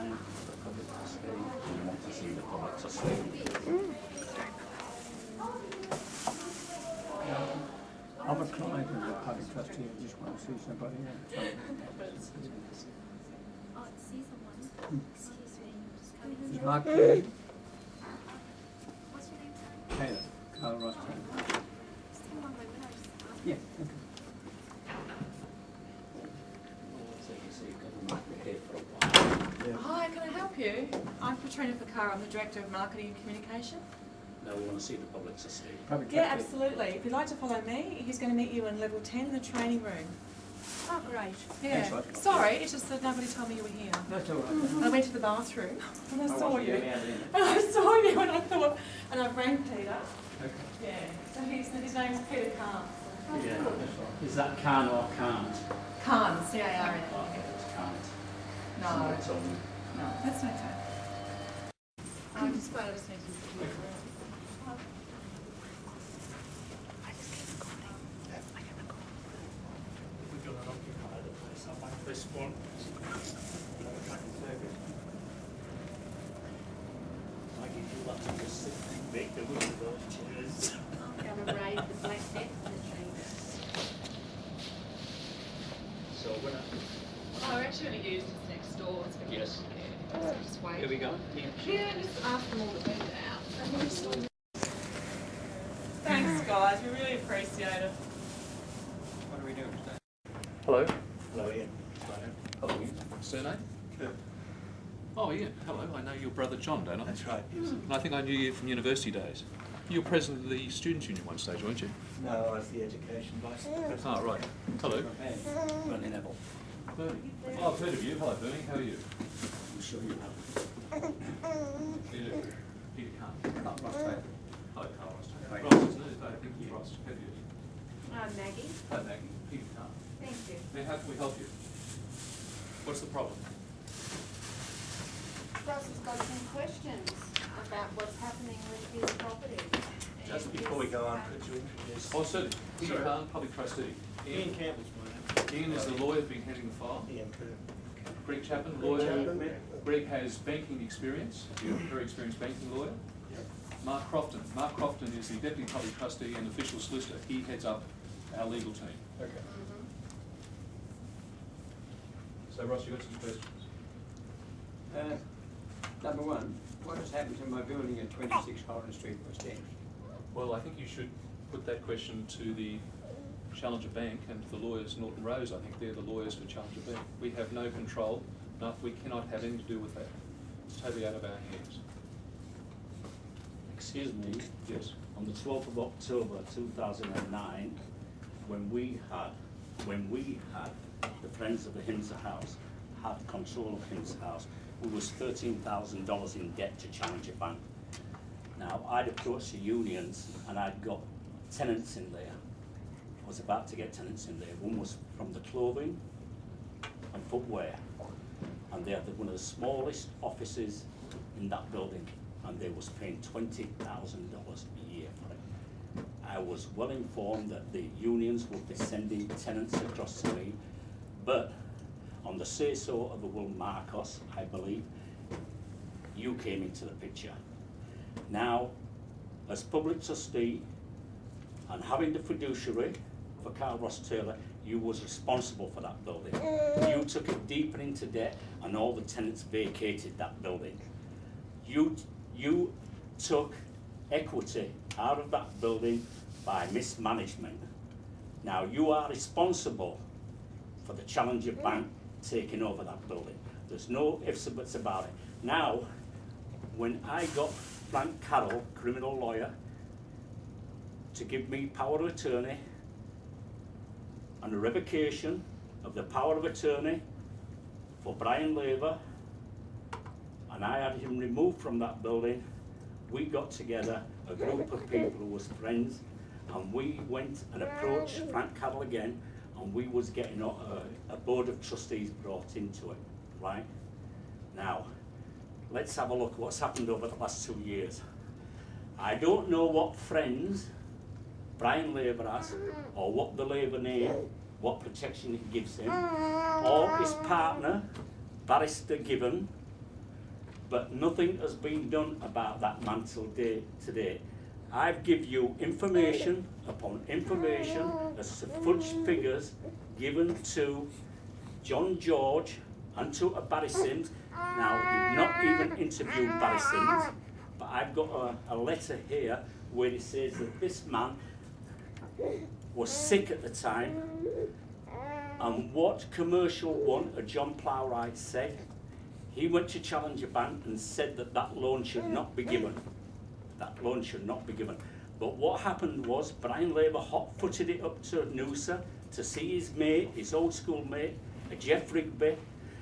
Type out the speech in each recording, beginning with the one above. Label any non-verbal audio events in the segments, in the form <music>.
client for public trustee, we want to see the public trustee. I'm a client of the public trustee, I just want to see somebody else. Oh, see someone. Mm. Excuse me. Just. Is Mark mm. Kelly, What's your name. Taylor, Carl Ross Taylor? Just come along my window. Just ask. Yeah, okay. So you see, government, we're here for a while. Hi, can I help you? I'm Katrina Fakar, I'm the Director of Marketing and Communication. No, we want to see the public trustee. Public Yeah, absolutely. If you'd like to follow me, he's going to meet you in level 10 in the training room. Oh, great. Yeah. Thanks, bud. Sorry, it's just that nobody told me you were here. That's all right. I went to the bathroom <laughs> and I I saw you. getting out in. And <laughs> I saw you and I thought, and I rang Peter. Okay. Yeah. So he's, his name's Peter Carne. Yeah. Is that can or can't? Carne, C-A-R-N. Oh, okay, it's can't. No, It's on. No, that's okay. I'm just glad I just need to. We're gonna occupy the place up like this one. I give you that to just sit and make the room of those chairs. I'm gonna raid the black death in the tree. So we're not. Oh, we're actually going to use this next door. It's gonna be- Yes. Yeah, so just wait. Here we go. Yeah. Yeah, just ask them all to move it out. Thanks, guys. We really appreciate it. What are we doing today? Hello. Hello, Ian. Hello. Surname? Oh, Ian. Hello. I know your brother John, don't I? That's right, yes. And I think I knew you from university days. You were president of the Students' Union one stage, weren't you? No, I was the education vice president. Ah, right. Hello. Bernie Neville. Bernie. Oh, I've heard of you. Hello, Bernie. How are you? I'm sure you have. Peter. Peter Carne. Carl Ross Taylor. Hello, Carl Ross. Right. Ross, isn't it? I think it's Ross. How you? Uh, Maggie, Hello, Maggie. Peter Carne. thank you. Now, how can we help you? What's the problem? Ross has got some questions about what's happening with his property. Just before we go on, could you introduce? Oh, certainly. Peter Sorry. Carne, public trustee. Ian Campbell's my name. Ian is the lawyer who's been handling the file. Ian Coon. Greg Chapman, Greg lawyer. Chapman. Greg has banking experience, You're a very experienced banking lawyer. Mark Crofton. Mark Crofton is the deputy public trustee and official solicitor. He heads up our legal team. Okay. So Ross, you got some questions? Uh, Number one, what has happened to my building at twenty-six Holland Street, West End? Well, I think you should put that question to the Challenger Bank and the lawyers, Norton Rose. I think they're the lawyers for Challenger Bank. We have no control, no, we cannot have anything to do with that. It's totally out of our hands. Excuse me. Yes. On the twelfth of October, two thousand and nine, when we had, when we had, the Friends of the Hinzer House, had control of Hinzer House, we was thirteen thousand dollars in debt to Challenger Bank. Now, I'd approached the unions and I'd got tenants in there. I was about to get tenants in there. One was from the clothing and footwear. And they had one of the smallest offices in that building, and they was paying twenty thousand dollars a year for it. I was well informed that the unions would be sending tenants across to me, but on the say-so of the Will Marcos, I believe, you came into the picture. Now, as public trustee, and having the fiduciary for Carl Ross Taylor, you was responsible for that building. You mm. took it deeper into debt and all the tenants vacated that building. You, you took equity out of that building by mismanagement. Now, you are responsible for the Challenger Bank mm. taking over that building. There's no ifs or buts about it. Now, when I got Frank Carroll, criminal lawyer, to give me power of attorney and a revocation of the power of attorney for Brian Laver, and I had him removed from that building, we got together a group of people who was friends, and we went and approached Frank Carroll again, and we was getting a, a board of trustees brought into it, right? Now, let's have a look at what's happened over the last two years. I don't know what friends Brian Laver or what the Labour name, what protection it gives him, or his partner, Barrister Gibbon, but nothing has been done about that mantle day, today. I've give you information upon information as to fudge figures given to John George and to uh, Barry Sims. Now, you've not even interviewed Barry Sims, but I've got a, a letter here where it says that this man was sick at the time and what commercial one, uh, John Plowright said, he went to Challenger Bank and said that that loan should not be given. That loan should not be given. But what happened was Brian Laver hot-footed it up to Noosa to see his mate, his old school mate, Jeff Rigby.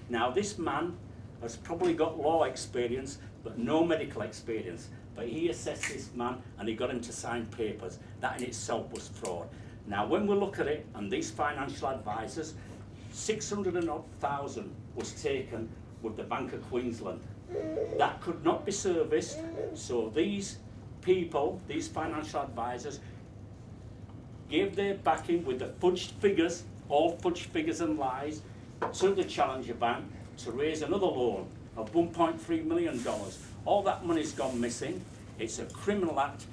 Now this man has probably got law experience, but no medical experience. But he assessed this man and he got him to sign papers. That in itself was fraud. Now when we look at it, and these financial advisors, 600 and odd thousand was taken with the Bank of Queensland. That could not be serviced, so these people, these financial advisors, gave their backing with the fudged figures, all fudged figures and lies, to the Challenger Bank to raise another loan of $1.3 million. All that money's gone missing. It's a criminal act.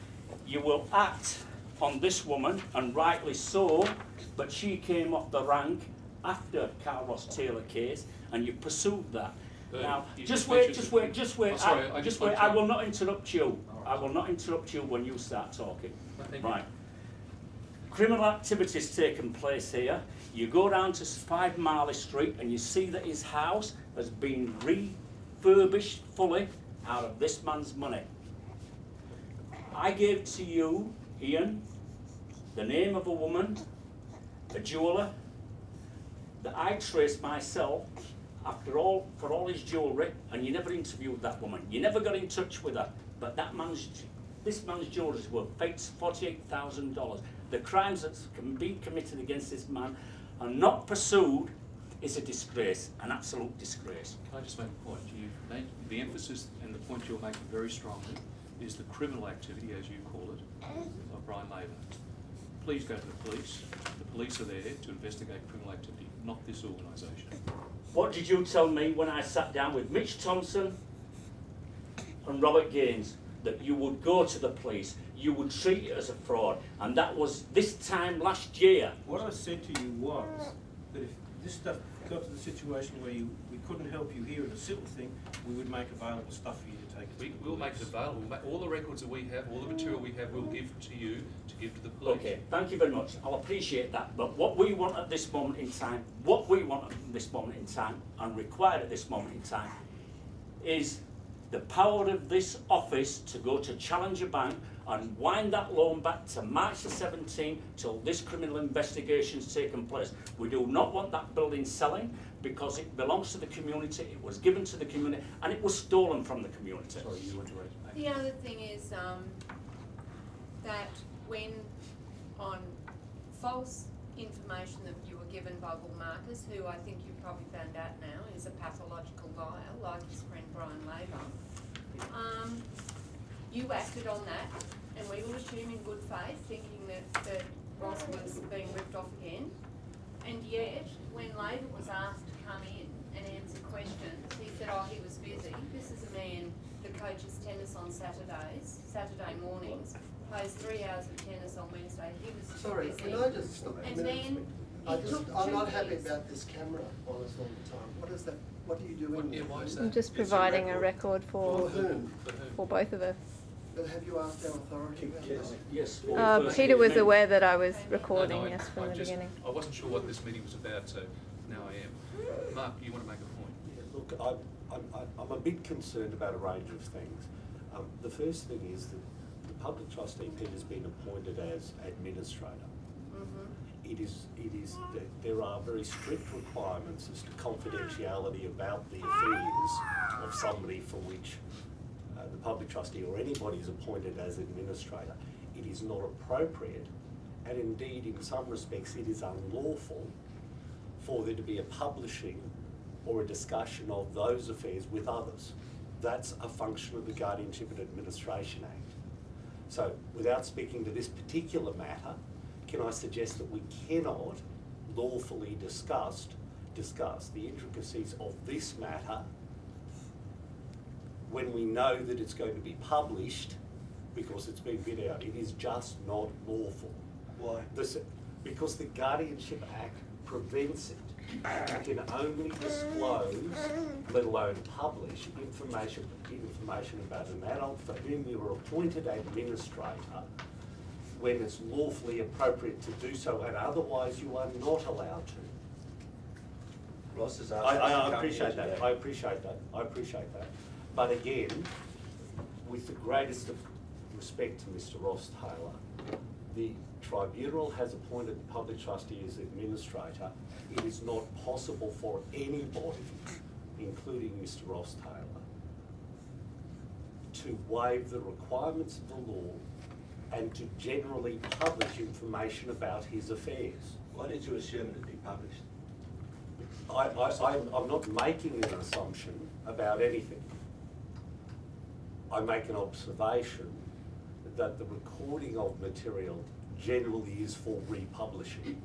You will act on this woman, and rightly so, but she came off the rank after Carl Ross Taylor case, and you pursued that. Uh, Now, just wait, just wait, just wait. Oh, sorry, I, I just wait. I will not interrupt you. I will not interrupt you when you start talking. Thank you. Right. Criminal activities taken place here. You go down to Five Marley Street and you see that his house has been refurbished fully out of this man's money. I give to you, Ian, the name of a woman, a jeweller, that I traced myself after all, for all his jewellery, and you never interviewed that woman. You never got in touch with her. But that man's, this man's jewellery is worth fakes forty-eight thousand dollars. The crimes that can be committed against this man are not pursued is a disgrace, an absolute disgrace. Can I just make a point? You made, the emphasis and the point you're making very strongly is the criminal activity, as you call it, of Brian Laver. Please go to the police. The police are there to investigate criminal activity, not this organisation. What did you tell me when I sat down with Mitch Thompson and Robert Gaines? That you would go to the police, you would treat it as a fraud, and that was this time last year. What I said to you was that if this stuff got to the situation where you, we couldn't help you here in a civil thing, we would make available stuff for you to take it to We, the we'll make it police. available. Ma- All the records that we have, all the material we have, we'll give to you to give to the police. Okay, thank you very much. I'll appreciate that. But what we want at this moment in time, what we want at this moment in time, and required at this moment in time, is the power of this office to go to Challenger Bank and wind that loan back to March the 17th till this criminal investigation's taken place. We do not want that building selling because it belongs to the community, it was given to the community, and it was stolen from the community. Sorry, you want to raise. The other thing is, um, that when on false information that you were given by Will Marcos, who I think you've probably found out now is a pathological liar, like his friend Brian Laver, um, you acted on that, and we will assume in good faith, thinking that, that Ross was being ripped off again. And yet, when Laver was asked to come in and answer questions, he said, oh, he was busy. This is a man that coaches tennis on Saturdays, Saturday mornings, plays three hours of tennis on Wednesday. He was too Sorry, busy. can I just stop And then I just, I'm not happy years. about this camera on us all the time. What is that, what are you doing? What- yeah, with why it? is I'm just It's a providing a record. record For for. For whom? for both of us. But have you asked our authority about Yes. that? Yes. Uh, Peter was aware that I was No, no, recording, No, no, I- yes, from I the just- beginning. I wasn't sure what this meeting was about, so now I am. Mark, do you want to make a point? Yeah, Look, I'm, I'm, I'm a bit concerned about a range of things. Um, the first thing is that the public trustee, Peter's been appointed as administrator. Mhm. It is, it is, there- there are very strict requirements as to confidentiality about the affairs of somebody for which uh, the public trustee or anybody is appointed as administrator. It is not appropriate, and indeed, in some respects, it is unlawful for there to be a publishing or a discussion of those affairs with others. That's a function of the Guardianship and Administration Act. So, without speaking to this particular matter, can I suggest that we cannot lawfully discuss, discuss the intricacies of this matter when we know that it's going to be published because it's been bid out. It is just not lawful. Why? This, because the Guardianship Act prevents it. You can only disclose, let alone publish, information, information about an adult for whom you are appointed administrator when it's lawfully appropriate to do so, and otherwise you are not allowed to. Ross has I, to I appreciate that. I appreciate that, I appreciate that. But again, with the greatest of respect to Mr Ross Taylor, the tribunal has appointed the public trustee as administrator. It is not possible for anybody, including Mr Ross Taylor, to waive the requirements of the law and to generally publish information about his affairs. Why did you assume it'd be published? I, I, I'm, I'm not making an assumption about anything. I make an observation that the recording of material generally is for republishing.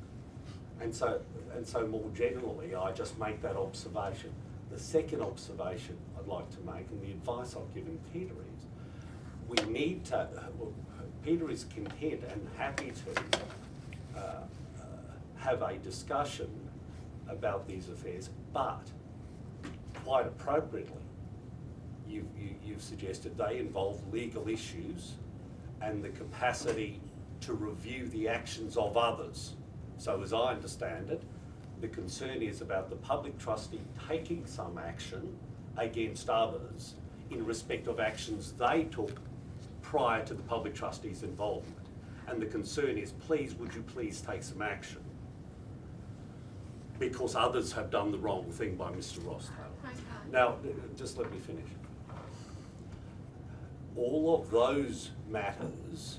And so, and so more generally, I just make that observation. The second observation I'd like to make, and the advice I've given Peter is, we need to, well, Peter is content and happy to uh, uh, have a discussion about these affairs, but quite appropriately, you've, you, you've suggested they involve legal issues and the capacity to review the actions of others. So as I understand it, the concern is about the public trustee taking some action against others in respect of actions they took prior to the public trustee's involvement. And the concern is, please, would you please take some action? Because others have done the wrong thing by Mr Ross Taylor. Now, uh, just let me finish. All of those matters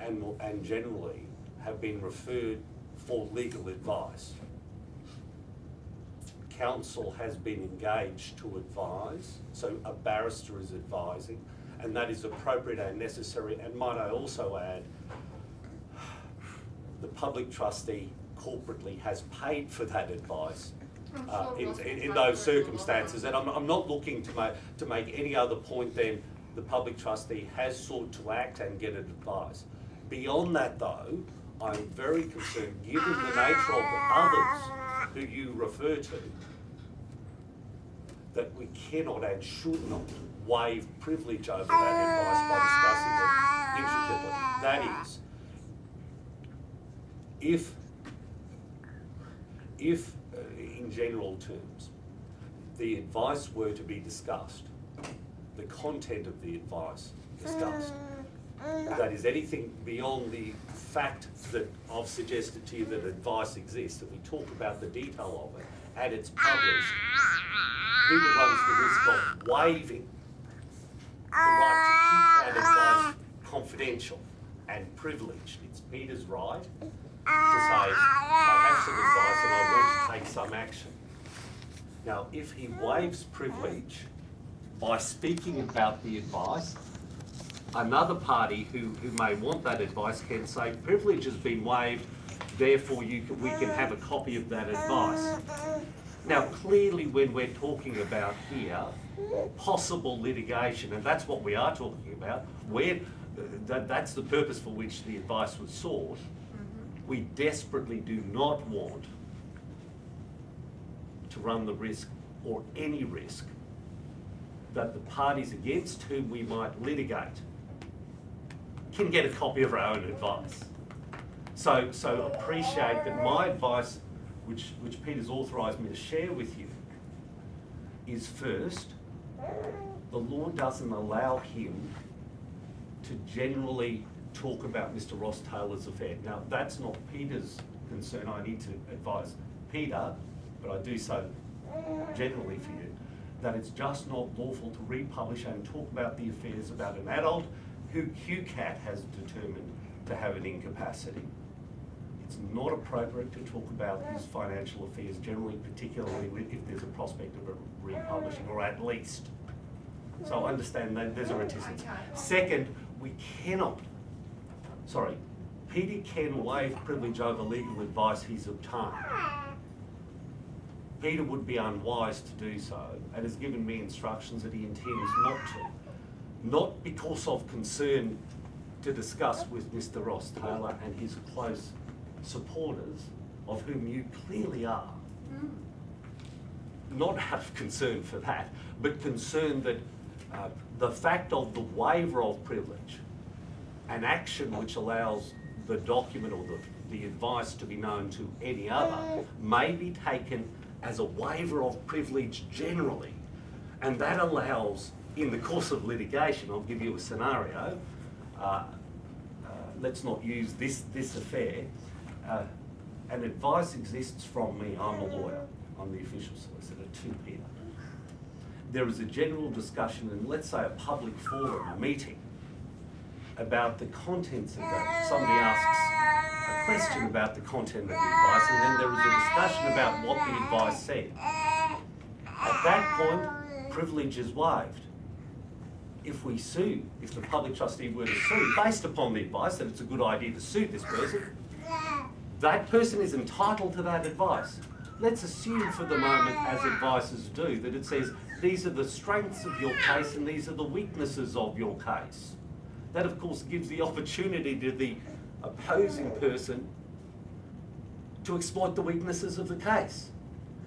and, and generally have been referred for legal advice. Counsel has been engaged to advise, so a barrister is advising, and that is appropriate and necessary. And might I also add, the public trustee corporately has paid for that advice uh, in, in, in those for it all circumstances. And I'm, I'm not looking to make, to make any other point than the public trustee has sought to act and get advice. Beyond that though, I'm very concerned, given the nature of the others who you refer to, that we cannot and should not waive privilege over that advice by discussing it intricately. That is, if, if, uh, in general terms, the advice were to be discussed, the content of the advice discussed, mm. that is anything beyond the fact that I've suggested to you that advice exists, that we talk about the detail of it, and it's published, Peter runs the risk of waiving the right to keep that advice confidential and privileged. It's Peter's right to say, I have some advice and I want to take some action. Now, if he waives privilege by speaking about the advice, another party who, who may want that advice can say, privilege has been waived, therefore you can, we can have a copy of that advice. Now, clearly when we're talking about here, possible litigation, and that's what we are talking about, where, that, that's the purpose for which the advice was sought, mm-hmm. we desperately do not want to run the risk, or any risk, that the parties against whom we might litigate can get a copy of our own advice. So, so appreciate that my advice, which, which Peter's authorised me to share with you, is first, the law doesn't allow him to generally talk about Mr Ross Taylor's affair. Now, that's not Peter's concern, I need to advise Peter, but I do so generally for you, that it's just not lawful to republish and talk about the affairs about an adult who QCAT has determined to have an incapacity. It's not appropriate to talk about his financial affairs generally, particularly if there's a prospect of a republishing, or at least. So I understand that there's a mm, reticence. Second, we cannot, sorry, Peter can waive privilege over legal advice he's obtained. Peter would be unwise to do so and has given me instructions that he intends not to. Not because of concern to discuss with Mr Ross Taylor and his close supporters, of whom you clearly are. Not out of concern for that, but concern that uh, the fact of the waiver of privilege, an action which allows the document or the, the advice to be known to any other, may be taken as a waiver of privilege generally. And that allows, in the course of litigation, I'll give you a scenario, uh, uh, let's not use this, this affair, uh, an advice exists from me, I'm a lawyer, I'm the official solicitor to Peter. There is a general discussion in, let's say, a public forum, a meeting, about the contents of that. Somebody asks a question about the content of the advice, and then there is a discussion about what the advice said. At that point, privilege is waived. If we sue, if the public trustee were to sue, based upon the advice that it's a good idea to sue this person, that person is entitled to that advice. Let's assume for the moment, as advisors do, that it says these are the strengths of your case and these are the weaknesses of your case. That, of course, gives the opportunity to the opposing person to exploit the weaknesses of the case.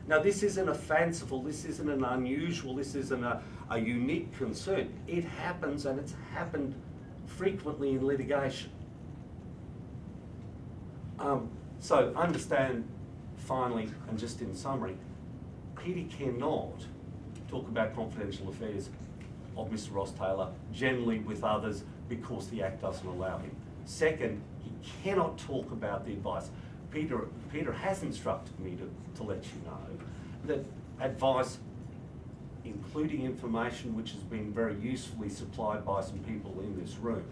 Now, this isn't a fanciful, this isn't an unusual, this isn't a, a unique concern. It happens and it's happened frequently in litigation. Um, so understand finally, and just in summary, Peter cannot talk about confidential affairs of Mr Ross Taylor generally with others because the Act doesn't allow him. Second, he cannot talk about the advice. Peter, Peter has instructed me to, to let you know that advice, including information which has been very usefully supplied by some people in this room,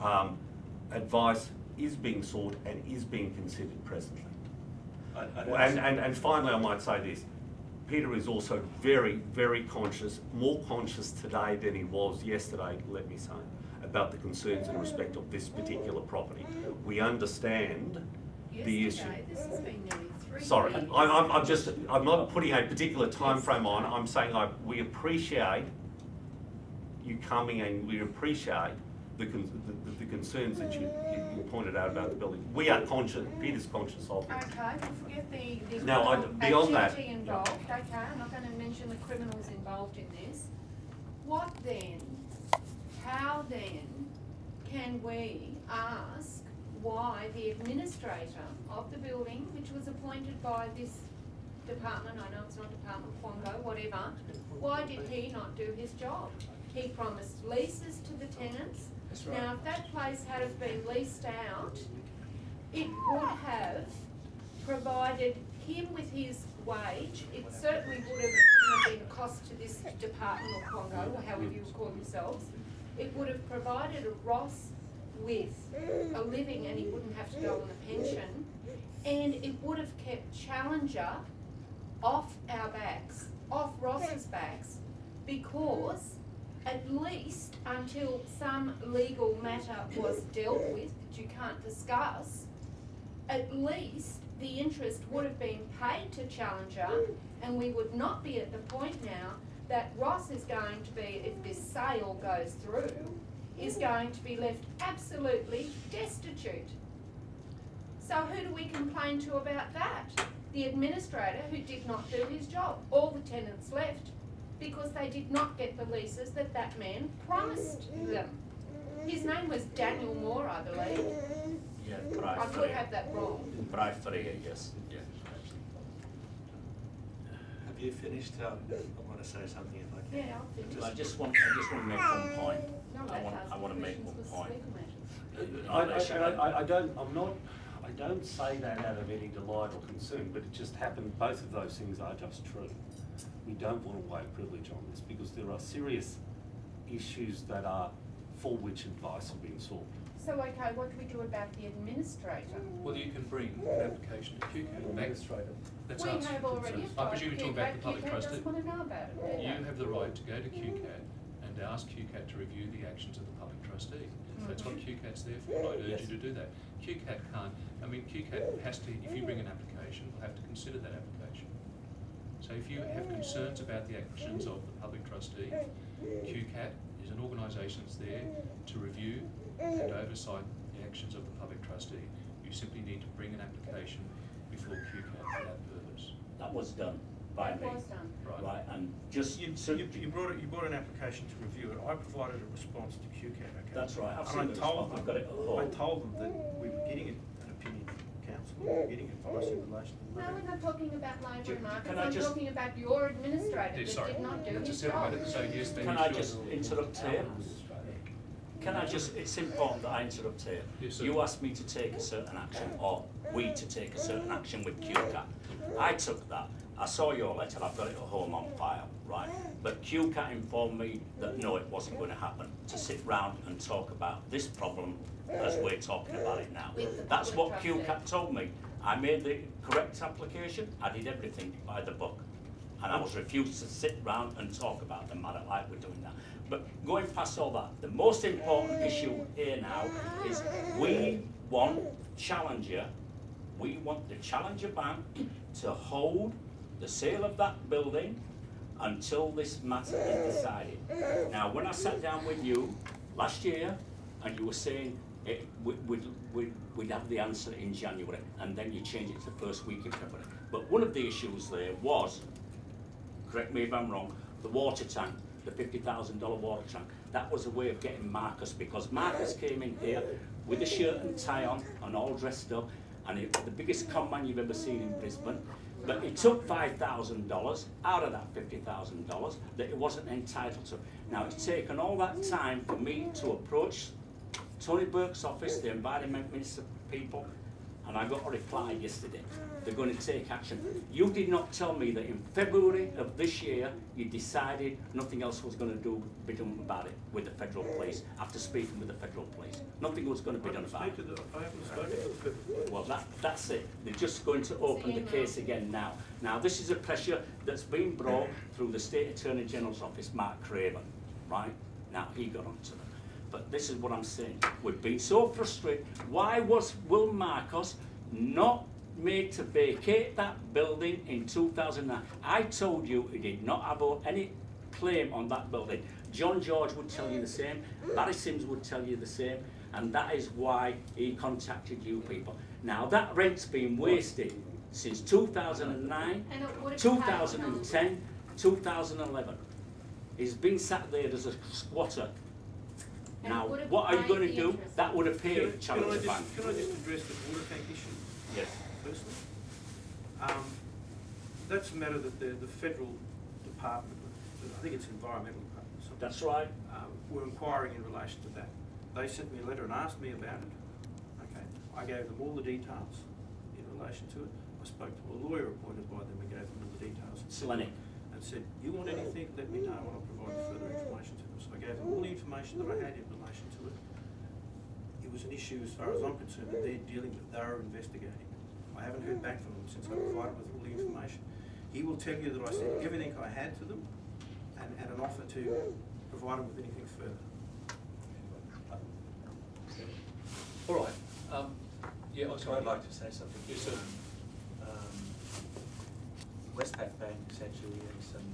um, advice is being sought and is being considered presently. I- Well, And, and, and finally, I might say this, Peter is also very, very conscious, more conscious today than he was yesterday, let me say, about the concerns in respect of this particular property. We understand the issue. This has been Sorry. I, I'm, I'm just, I'm not putting a particular time frame on, I'm saying I, we appreciate you coming and we appreciate the, con- the, the concerns that you, you you pointed out about the building. We are conscious, Peter's conscious of it. Okay, we'll forget the, the Now, I- criminal beyond that, activity involved, okay, I'm not gonna mention the criminals involved in this. What then, how then can we ask why the administrator of the building, which was appointed by this department, I know it's not Department Fongo, whatever, why did he not do his job? He promised leases to the tenants. That's right. Now, if that place had have been leased out, it would have provided him with his wage. It certainly would have, been a cost to this department or Congo, or however you call yourselves. It would have provided Ross with a living and he wouldn't have to go on a pension. And it would have kept Challenger off our backs, off Ross's backs, because at least until some legal matter was dealt with that you can't discuss, at least the interest would have been paid to Challenger and we would not be at the point now that Ross is going to be, if this sale goes through, is going to be left absolutely destitute. So who do we complain to about that? The administrator who did not do his job. All the tenants left because they did not get the leases that that man promised them. His name was Daniel Moore, I believe. Yeah, I could have that wrong. Bri yes, yeah. Have you finished? Um, I want to say something if I can. Yeah, I'll finish. I just want, I just want to make one point. No, I want, I want to make one point. for legal matters. I, I, I, I don't, I'm not, I don't say that out of any delight or concern, but it just happened, both of those things are just true. We don't want to waive privilege on this because there are serious issues that are, for which advice have been sought. So, okay, what do we do about the administrator? Well, you can bring an application to QCAT. Administrator. That's We us. have already I presume you're talking about the public QCAT trustee. doesn't wanna know about it, do You have the right to go to QCAT and and ask QCAT to review the actions of the public trustee. Mm-hmm. That's what QCAT's there for, I'd urge you to do that. QCAT can't, I mean, QCAT has to, if you bring an application, will have to consider that application. So if you have concerns about the actions of the public trustee, QCAT is an organisation that's there to review and oversight the actions of the public trustee. You simply need to bring an application before QCAT for that purpose. That was done by That me. was done. Right. Right, and just, You, so- you, you brought, it- you brought an application to review it, I provided a response to QCAT, okay? That's right, I've And I the told response, I've them- got it at home. I told them that we were getting an an opinion from counsel, we were getting advice in relation to the. No, we're not talking about labour Ju- and markets, can I I'm just- talking about your administrator Yeah, that sorry, did not do that's a his job. matter, so yes, then Can you I should. just interrupt here? Can I just, it's important that I interrupt here. Yes, sir. You asked me to take a certain action, or we to take a certain action with QCAT. I took that, I saw your letter, I've got it at home on file, right? But QCAT informed me that no, it wasn't going to happen, to sit round and talk about this problem as we're talking about it now. That's what. QCAT told me. I made the correct application, I did everything by the book. And I was refused to sit round and talk about the matter like we're doing now. But going past all that, the most important issue here now is we want Challenger, we want the Challenger Bank to hold the sale of that building until this matter is decided. Now, when I sat down with you last year, and you were saying it, we, we'd, we'd, we'd have the answer in January, and then you changed it to the first week in February. But one of the issues there was correct me if I'm wrong, the water tank, the fifty thousand dollar water tank, that was a way of getting Marcus, because Marcus came in here with a shirt and tie on and all dressed up, and it the biggest con man you've ever seen in Brisbane. But he took five thousand dollars out of that fifty thousand dollars that he wasn't entitled to. Now, it's taken all that time for me to approach Tony Burke's office, the environment minister people, and I got a reply yesterday. They're going to take action. You did not tell me that in February of this year, you decided nothing else was going to do, be done about it with the federal police, after speaking with the federal police. Nothing was going to be done about it. I haven't spoken to the federal Well, that, that's it. They're just going to open the uh, case again now. Now, this is a pressure that's been brought through the State Attorney General's office, Mark Craven, right? Now, he got onto them. But this is what I'm saying. We've been so frustrated. Why was Will Marcos not made to vacate that building in 2009? I told you he did not have any claim on that building. John George would tell you the same. Barry Sims would tell you the same. And that is why he contacted you people. Now, that rent's been wasted since 2009, And it would have taken- 2010, 2011. He's been sat there as a squatter. And Now, what are you going to do? interest. That would appear Can I- paid can I just- Bank. Can I just address the water tank issue Yes. firstly? Um, that's a matter that the, the federal department, I think it's environmental department, something. That's right. uh, were inquiring in relation to that. They sent me a letter and asked me about it. Okay, I gave them all the details in relation to it. I spoke to a lawyer appointed by them and gave them all the details. Selenic. And said, you want anything, let me know and I'll provide further information gave them all the information that I had in relation to it. It was an issue, as far as I'm concerned, that they're dealing with, they're investigating. I haven't heard back from them since I provided with all the information. He will tell you that I sent everything I had to them and, and an offer to provide them with anything further. All right, um, yeah, sorry. I'd like to say something. Yes, sir. Um, Westpac Bank sent you in some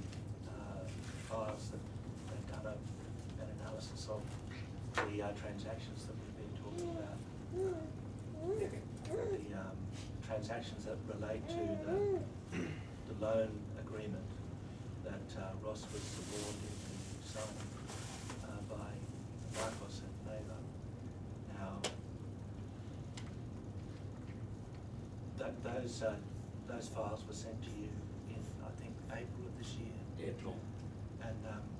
uh, files that they've done a- an analysis of the uh, transactions that we've been talking about. The um, transactions that relate to the, the loan agreement that uh, Ross was subordinate and signed uh, by Marcos and Neva. Now, That, those, uh, those files were sent to you in, I think, April of this year. April. And, um,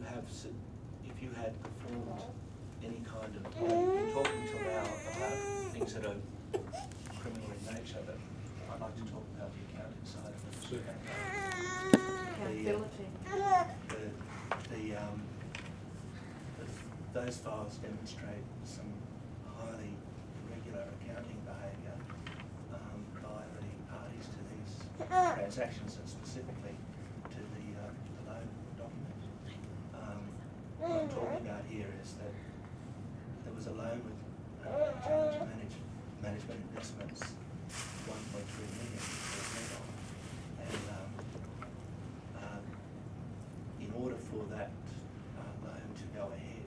you have, if you had performed any kind of, you've been talking till now about things that are criminal in nature, but I'd like to talk about the accounting side of it. The, uh, The, the, um, the- those files demonstrate some highly irregular accounting behaviour um, by the parties to these transactions and specifically to the, uh, the loan document. Um, that uh, loan to go ahead,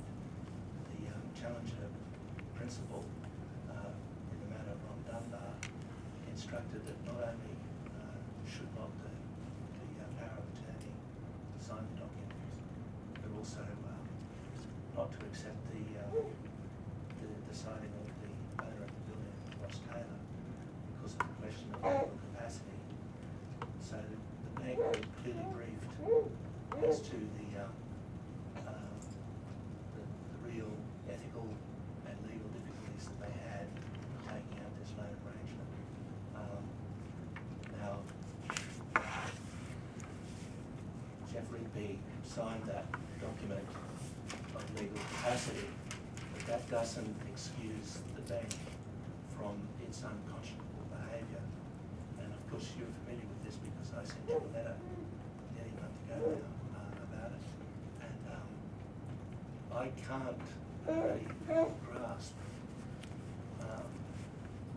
the um, Challenger principal, uh, in the matter of Ron Dunbar, instructed that not only uh, should not the, the uh, power of attorney sign the documents, but also um, not to accept the, uh, the, the signing of the owner of the building, Ross Taylor, because legal capacity. So the bank were clearly briefed as to the, um, um, the, the real ethical and legal difficulties that they had in taking out this loan arrangement. Um, now, Jeffrey B. signed that document of legal capacity, but that doesn't excuse the bank from its unconscionable course, you're familiar with this because I sent you a letter nearly a month ago now uh, about it. And um, I can't really grasp, um,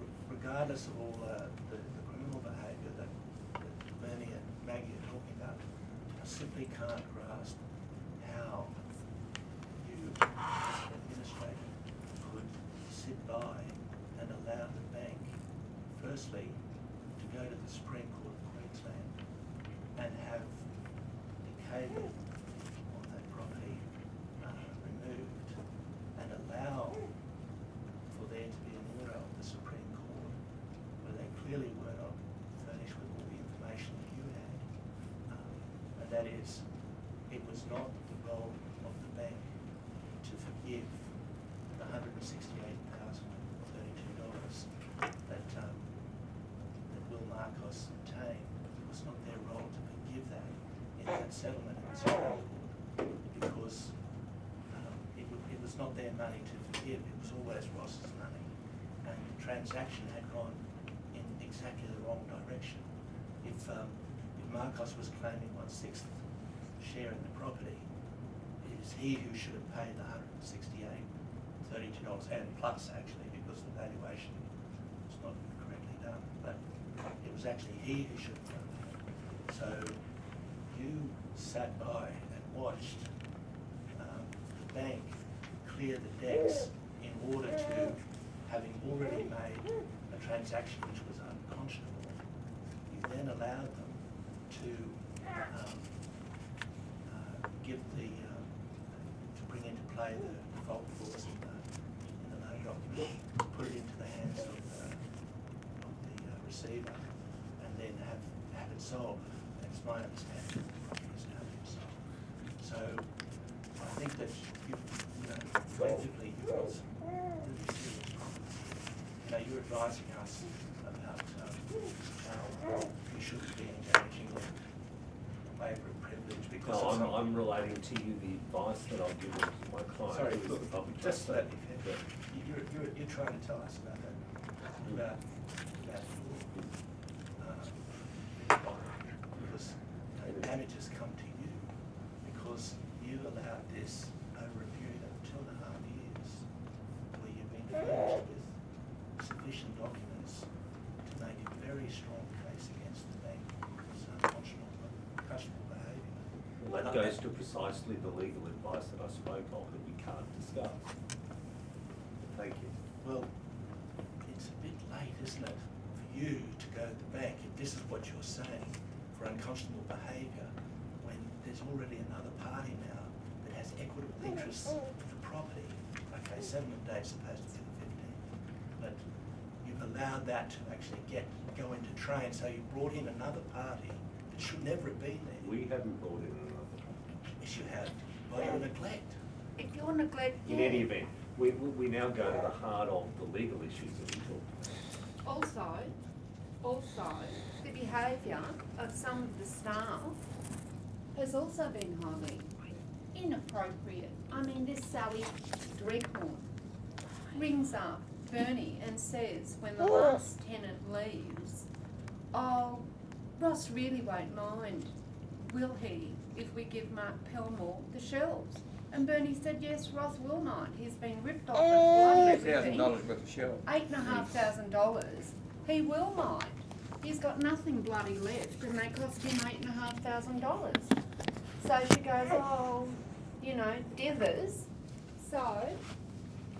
re- regardless of all uh, the, the criminal behaviour that, that Bernie and Maggie are talking about, I simply can't grasp how you, as an administrator, could sit by and allow the bank, firstly, to go to the Supreme Court of Queensland and have the cable on that property uh, removed and allow for there to be an order of the Supreme Court where they clearly were not furnished with all the information that you had. Um, And that is, it was not the role of the bank to forgive the hundred and sixty-eight thousand thirty-two dollars that, um, that Will Marcos obtained. It was not their role to forgive that in that settlement in Supreme because um, it, it was not their money to forgive, it was always Ross's money. And the transaction had gone in exactly the wrong direction. If, um, Marcos was claiming one-sixth share in the property, it is he who should have paid the hundred and sixty-eight, thirty-two dollars, and plus actually, because the valuation was not correctly done, but it was actually he who should have done that. So you sat by and watched um, the bank clear the decks in order to, having already made a transaction which was unconscionable, you then allowed them to um, uh, give the, um, to bring into play the default clause in the, in the loan document, put it into the hands of the, of the uh, receiver, and then have, have it sold. That's my understanding, is now being sold. So I think that you, you know, collectively, you've got some really serious problems. You know, you're advising us about um, how we in privilege because No, of I'm, something. I'm relating to you the advice that I've given to my client, Sorry, who is the public just trustee. let me finish. You're, you're, you're trying to tell us about that, about your, um, because you know, the damages come to you because you allowed this over a period of two and a half years where you've been furnished with sufficient documents to make a very strong case against the bank for its unconscionable, unconscionable behaviour. Well, that goes to precisely the legal advice that I spoke of that we can't discuss. Thank you. Well, it's a bit late, isn't it, for you to go to the bank, if this is what you're saying, for unconscionable behaviour, when there's already another party now that has equitable interests in the property. Okay, settlement date's supposed to be the fifteenth, but you've allowed that to actually get, go into train, so you brought in another party that should never have been there. We haven't brought in you have, by your neglect. If you're neglect, In any event, we, we we now go to the heart of the legal issues that we talked about. Also, also, the behaviour of some of the staff has also been highly inappropriate. I mean, this Sally Dreghorn rings up Bernie and says when the last tenant leaves, oh, Ross really won't mind, will he, if we give Mark Pelmore the shelves? And Bernie said, yes, Ross will mind. He's been ripped off at oh, bloody Three thousand everything dollars worth of shells. eight and a half thousand dollars, he will mind. He's got nothing bloody left and they cost him eight and a half thousand dollars. So she goes, oh, you know, dithers. So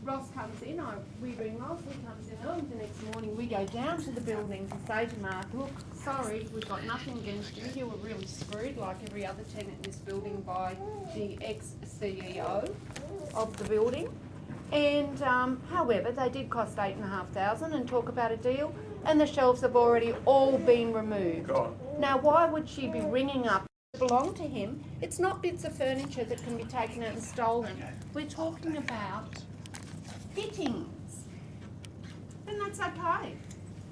Ross comes in, I, we ring Ross, he comes in early the next morning, we go down to the building to say to Mark, look, sorry, we've got nothing against you, you were really screwed like every other tenant in this building by the ex-CEO of the building. And, um, however, they did cost eight and a half thousand and talk about a deal, and the shelves have already all been removed. Now, why would she be ringing up belong to him? It's not bits of furniture that can be taken out and stolen. We're talking about fittings. And that's okay.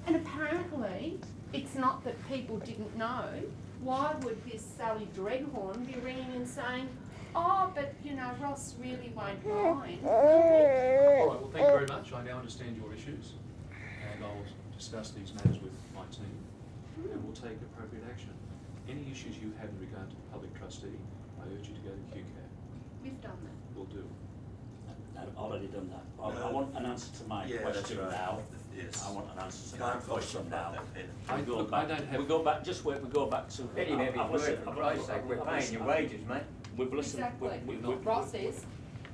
And apparently, it's not that people didn't know. Why would this Sally Dreghorn be ringing and saying, oh, but you know, Ross really won't mind? <laughs> All right, well, thank you very much. I now understand your issues, and I'll discuss these matters with my team, and we'll take appropriate action. Any issues you have in regard to the public trustee, I urge you to go to QCAT. We've done that. We'll do. I've already done that. I, I want an answer to my Yeah, that's question right. now. Yes. I want an answer to Can't my question question now. that, Peter. I- We go look, I back, don't have- we go back, just wait, we go back to. Let him have his I've word, listened- for I've- Christ's sake, we're I've paying listened- your wages, mate. We've listened, Exactly. we, we, You're we, not. Ross is.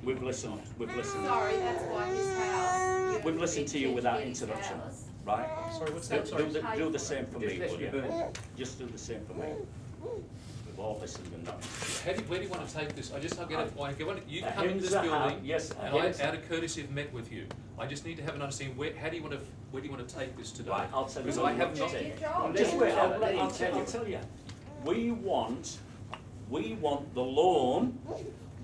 we've listened, we've listened. Sorry, that's why his house. you We've listened to you without interruption, house. right? Sorry, what's Do, that? Sorry. do the, do the same for Just me, let will you you? burn. Just do the same for me. We've all listened and not. How do, where do you want to take this? I just, I'll get it, uh, I get what, you A come into this Hinza house- building, yes, a and uh, I, out of courtesy, have met with you. I just need to have an understanding, where, how do you want to, where do you want to take this today? Right, I'll tell you. Because I we have want not, to Do take. your job. Just wait, I'll, Let him I'll, tell tell, I'll you. tell you. We want, we want the lawn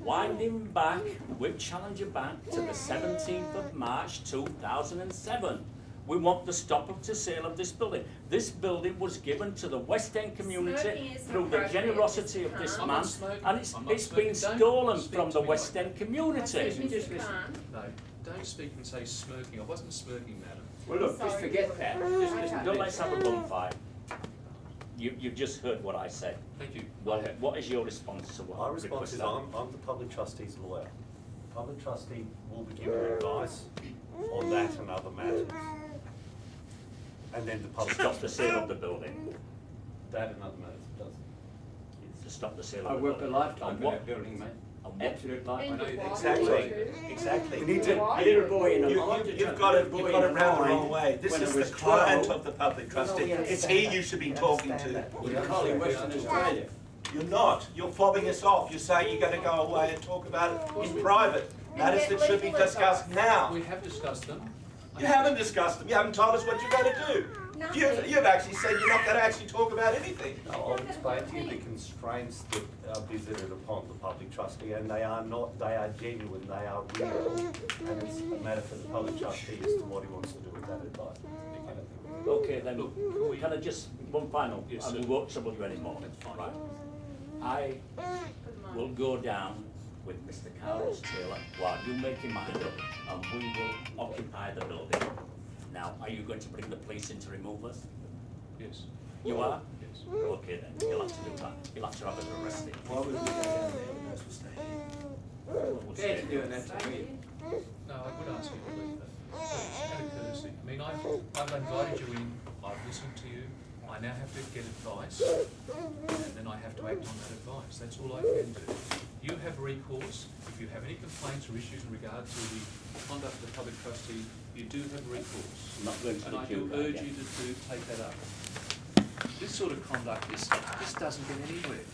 winding back with Challenger Bank to the seventeenth of March two thousand and seven. We want the stop of the sale of this building. This building was given to the West End community through the generosity of this man, and it's, it's been. Don't stolen from the West like End community. Just Mr. listen. Carne. no, don't speak and say smirking. I wasn't smirking, madam. Well, look, just forget that. Just listen to Don't let's have a bonfire. You, you've just heard what I said. Thank you. What, what is your response to what My I response is requested? I'm, I'm the public trustee's lawyer. Public trustee will be giving advice on that and other matters. And then the To public. stop the sale of the building, That and other matters, it does. to stop the sale I of the worked a building. lifetime On for that building, mate. on what- Absolute lifetime. know And why Exactly, exactly. You need to, A boy in a you, mind. you, you've got it, you've got it round the wrong way. This When is I the was client 12. of the public No, trustee. we It's understand he you should be We talking to. that. We're calling Western Australia. You're not. You're fobbing us off. You're saying you're gonna go away and talk about it in private. Matters that should be discussed now. We have discussed them. You haven't discussed them. You haven't told us what you're gonna do. You've, you've actually said you're not gonna actually talk about anything. I'll explain to you the constraints that are visited upon the public trustee, and they are not, they are genuine, they are real. And it's a matter for the public trustee as to what he wants to do with that advice. Okay, then, Look, can we- can I just, one final, Yes, and sir. we won't trouble you anymore. That's fine. Right. I will go down with Mr. Carlos Taylor while you make your mind up, and we will occupy the building. Now, are you going to bring the police in to remove us? Yes, You are? yes. Okay then, you'll have to do that. You'll have to have us arrested. Why would we go down there when those were staying? We'll stay Dad's here. doing that to me. No, I would ask you to leave that. Out of courtesy. I mean, I've, I've invited you in, I've listened to you, I now have to get advice, and then I have to act on that advice. That's all I can do. You have recourse, if you have any complaints or issues in regard to the conduct of the public trustee, you do have recourse. Not going to And I do urge you to, to take that up. This sort of conduct, this, this doesn't get anywhere.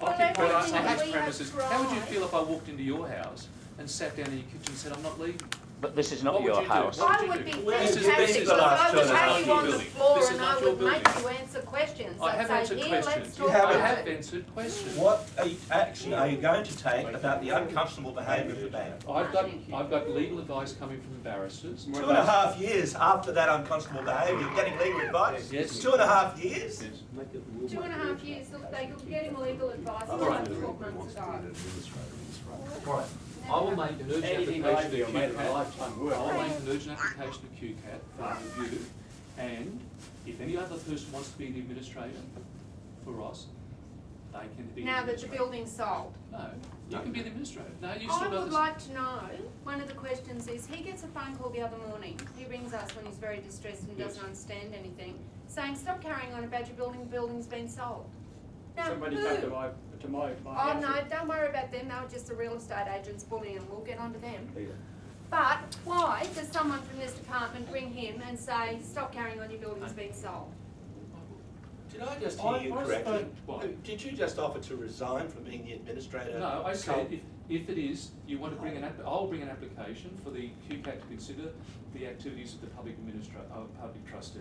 Well, Occupying everything someone's we have premises, how would you feel if I walked into your house and sat down in your kitchen and said, I'm not leaving? But this is not your you house. What I would would be? This is- this fantastic the because last I would have you on the floor and I your would make building. you answer questions. I have I'd say, answered here, questions. You talk haven't. I have answered questions. What action are you going to take about the unconscionable behaviour of the bank? I've got, I've got legal advice coming from the barristers. Two and a half years after that unconscionable behaviour, you're getting legal advice? Yes. Two and a half years? Yes. Two and a half years, look, they could get him legal advice All like right. twelve months ago. Right. I will make an urgent Anything application do, to a QCAT. I will make an urgent application to QCAT for review. And if any other person wants to be the administrator for Ross, they can be the Now that the administrator. building's sold. No, you can be the administrator. No, you still I would this. like to know, one of the questions is, he gets a phone call the other morning, he rings us when he's very distressed and Yes. doesn't understand anything, saying, stop carrying on about your building, the building's been sold. Now, Somebody who? come to my, to my, my Oh, house. no, don't worry about them, they were just the real estate agents bullying, and we'll get onto them. Yeah. But why does someone from this department ring him and say, stop carrying on, your building's being sold? Did I just I- hear you I correctly? spoke- what? Did you just offer to resign from being the administrator? No, I said, if, if it is, you want to bring an app, I'll bring an application for the QCAT to consider the activities of the public administra- uh, public trustee.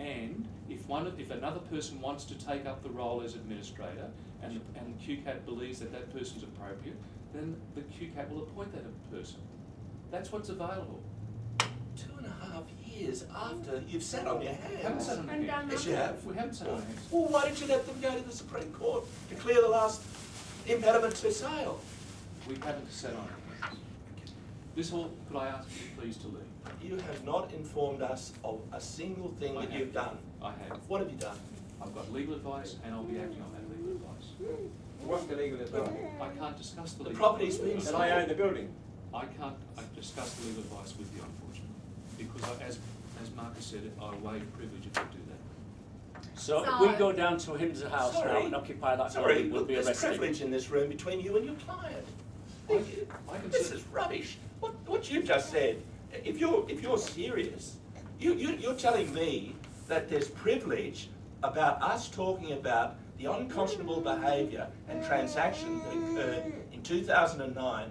And if one, of- if another person wants to take up the role as administrator and, the- and QCAT believes that that person's appropriate, then the QCAT will appoint that person. That's what's available. Two and a half years after you've sat on your hands. Haven't sat on our And done hands. Yes, you have. We haven't sat on our hands. Well, why didn't you let them go to the Supreme Court to clear the last impediment to sale? We haven't sat on our hands. This all, could I ask you please to leave? You have not informed us of a single thing I that have. you've done. I have. What have you done? I've got legal advice and I'll be acting on that legal advice. What's the legal advice? I can't discuss the The legal. property's been advice. That I own the building. I can't discuss the legal advice with you unfortunately, because I- as, as Marcus said, I waive privilege if I do that. So if we So- go down to Him's house now and occupy that Sorry, building, we'll look, be there's privilege in this room between you and your client. I- I can This sit- is rubbish. What, what you've just said, if you're, if you're serious, you, you, you're telling me that there's privilege about us talking about the unconscionable behaviour and transaction that occurred in two thousand and nine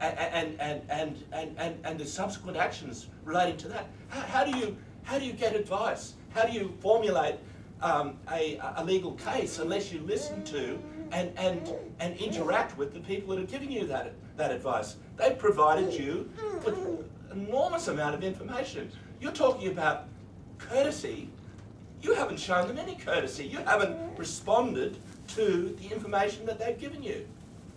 and, and, and, and, and, and, and the subsequent actions relating to that. How, how do you, how do you get advice? How do you formulate um, a, a legal case unless you listen to and, and, and interact with the people that are giving you that, that advice? They've provided you with an enormous amount of information. You're talking about courtesy. You haven't shown them any courtesy. You haven't responded to the information that they've given you.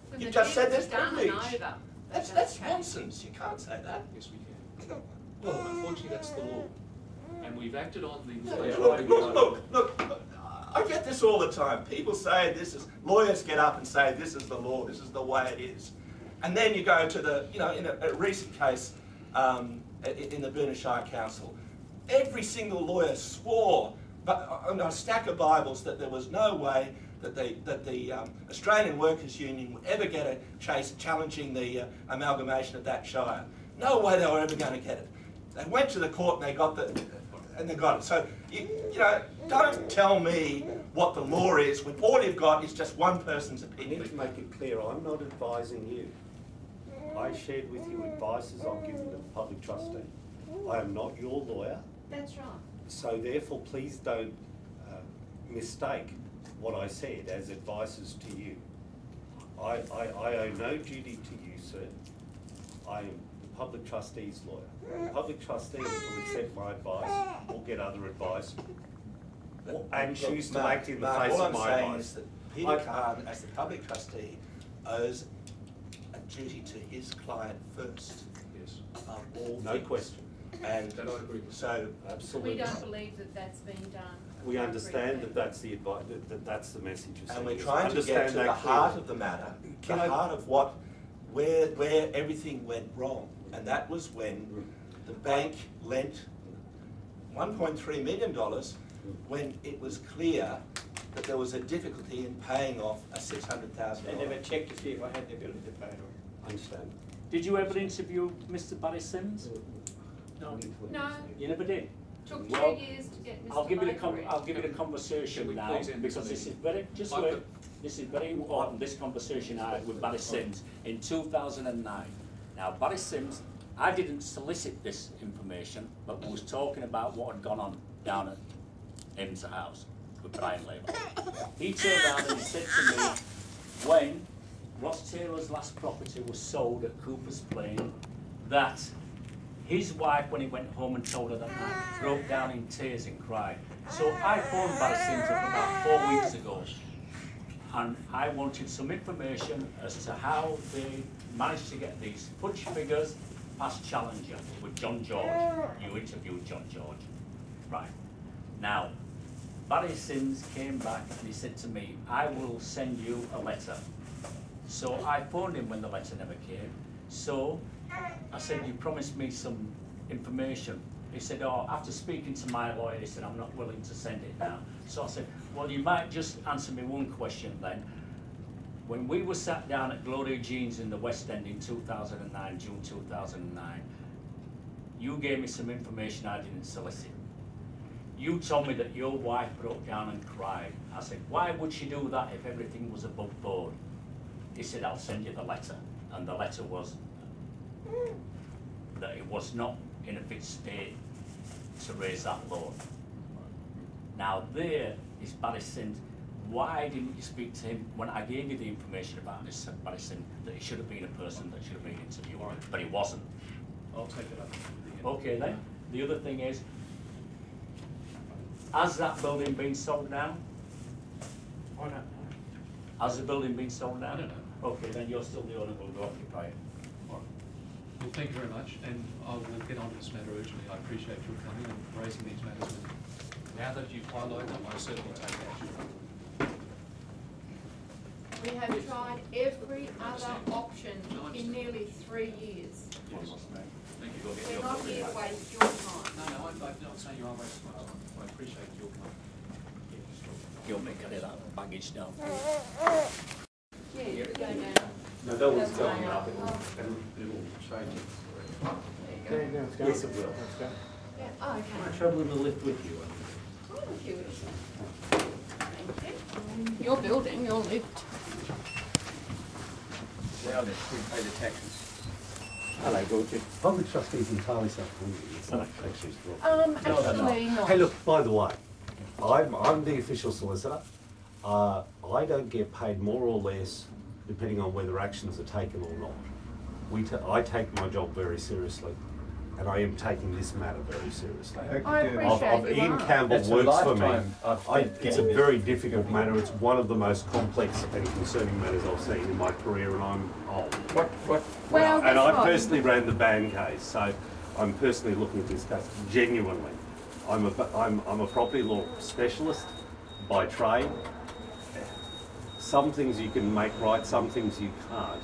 When You the just said deed's there's and privilege. over. That's, that's nonsense. You can't say that. Yes, we can. Well, unfortunately, that's the law. And we've acted on the. Look, look, look, look, look, I get this all the time. People say this is, lawyers get up and say this is the law, this is the way it is. And then you go to the, you know, in a, a recent case um, in the Burnishire Council, every single lawyer swore but on a stack of Bibles that there was no way that the, that the um, Australian Workers' Union would ever get a chase challenging the uh, amalgamation of that shire. No way they were ever going to get it. They went to the court and they got the, and they got it. So, you, you know, don't tell me what the law is when all you've got is just one person's opinion. to make it clear, I'm not advising you. I shared with you advices I've given to the public trustee. I am not your lawyer, That's right. so therefore please don't uh, mistake what I said as advices to you. I, I, I owe no duty to you, sir. I am the public trustee's lawyer. The public trustee will accept my advice or get other advice and choose to Mark, act in the Mark, face all of I'm my saying advice. is that Peter I- Carne, as the public trustee, owes a duty to his client first Yes, of all No things. question. And that I agree with. so, Absolutely. We don't believe that that's been done. We understand that appropriately. that's the advice, that, that that's the message you're and we're us. trying to get Understand to the that heart clearly. of the matter, the Can I- heart of what, where, where everything went wrong. And that was when the bank lent one point three million dollars when it was clear that there was a difficulty in paying off a six hundred thousand They dollars. never checked to see if I had the ability to pay it off. I understand. Did you ever interview Mr Barry Sims? No, No. You never did? took Well, two years to get Mr. I'll give you the con- Lakeridge. I'll give you the Can conversation now, please end this because this is very, just wait, this is very important, this conversation I had with Barry Sims in two thousand and nine. Now, Barry Sims, I didn't solicit this information, but we was talking about what had gone on down at Imsa House with Brian Laver. He turned around and said to me, when Ross Taylor's last property was sold at Cooper's Plain, that his wife, when he went home and told her that night, broke down in tears and cried. So I phoned up about four weeks ago, and I wanted some information as to how they managed to get these fudge figures past Challenger with John George. You interviewed John George. Right. Now, Barry Sims came back and he said to me, I will send you a letter. So I phoned him when the letter never came. So I said, you promised me some information. He said, oh, after speaking to my lawyer, he said, I'm not willing to send it now. So I said, well, you might just answer me one question then. When we were sat down at Gloria Jeans in the West End in two thousand and nine, June two thousand and nine, you gave me some information I didn't solicit. You told me that your wife broke down and cried. I said, why would she do that if everything was above board? He said, I'll send you the letter. And the letter was that it was not in a fit state to raise that loan. Now there is Barry Sims. Why didn't you speak to him when I gave you the information about this Barry Sims, that he should have been a person that should have been interviewed, but he wasn't? I'll take it up. Okay then, the other thing is, has that building been sold now? I don't know. Has the building been sold now? I don't know. Okay, then you're still the owner, will occupy it. Well, thank you very much, and I will get on to this matter urgently. I appreciate your coming and raising these matters with me. Now that you've highlighted them, I certainly take action. We have tried every other option in nearly three years. Thank you. We're not here to waste your time. No, no, I'm, I'm not saying you are wasting my time. I appreciate your comment. You'll make it that baggage down. Yeah, you go down. No, that was That's going up and it'll change it. There you go. Yes, it will. Yeah, oh, okay. I travel in the lift with you. Oh, if you. Thank you. Your building, your lift. Now that we pay the taxes. Hello, Georgie. Public trustees entirely self-funding. It's not actually straw. Um, actually not. Hey, look, by the way, I'm, I'm the official solicitor. Uh, I don't get paid more or less depending on whether actions are taken or not. We ta- I take my job very seriously, and I am taking this matter very seriously. I Of, appreciate of you Ian are. Campbell That's a works for me. I, it's a very difficult matter. It's one of the most complex and concerning matters I've seen in my career, and I'm old. What, what, Well, and guess I what? personally ran the ban case, so I'm personally looking at this case genuinely. I'm a, I'm, I'm a property law specialist by trade. Some things you can make right, some things you can't.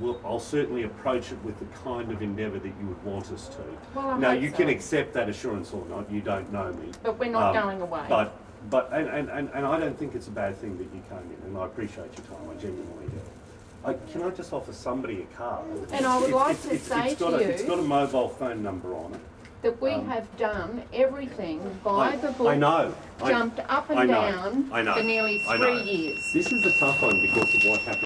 We'll, I'll certainly approach it with the kind of endeavour that you would want us to. Well, I now, you can accept that assurance or not, you don't know me. But we're not Um, going away. But, but, and, and, and, and I don't think it's a bad thing that you came in, and I appreciate your time, I genuinely do. I, can I just offer somebody a card? And I would It's- like it's- to it's- say it's got to a- It's you- got a mobile phone number on it. That we Um, have done everything by I- the book. I know. I- Jumped up I and know. down I know. for nearly three years. This is a tough one because of what happened